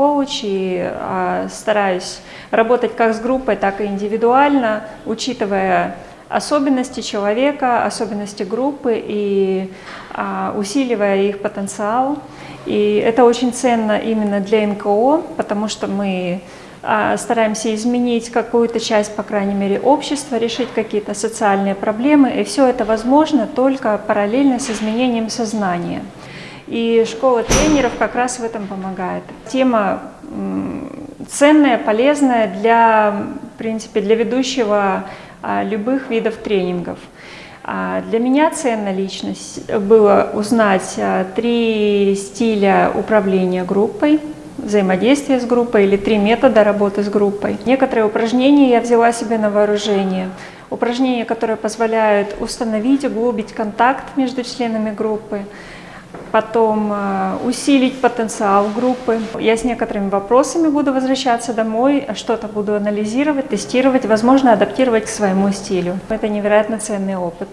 коуч и а, стараюсь работать как с группой, так и индивидуально, учитывая особенности человека, особенности группы и а, усиливая их потенциал. И это очень ценно именно для НКО, потому что мы а, стараемся изменить какую-то часть, по крайней мере, общества, решить какие-то социальные проблемы, и все это возможно только параллельно с изменением сознания. И школа тренеров как раз в этом помогает. Тема ценная, полезная для, в принципе, для ведущего а, любых видов тренингов. А, для меня ценна личность было узнать три стиля управления группой, взаимодействия с группой или три метода работы с группой. Некоторые упражнения я взяла себе на вооружение. Упражнения, которые позволяют установить, углубить контакт между членами группы, потом э, усилить потенциал группы. Я с некоторыми вопросами буду возвращаться домой, что-то буду анализировать, тестировать, возможно, адаптировать к своему стилю. Это невероятно ценный опыт.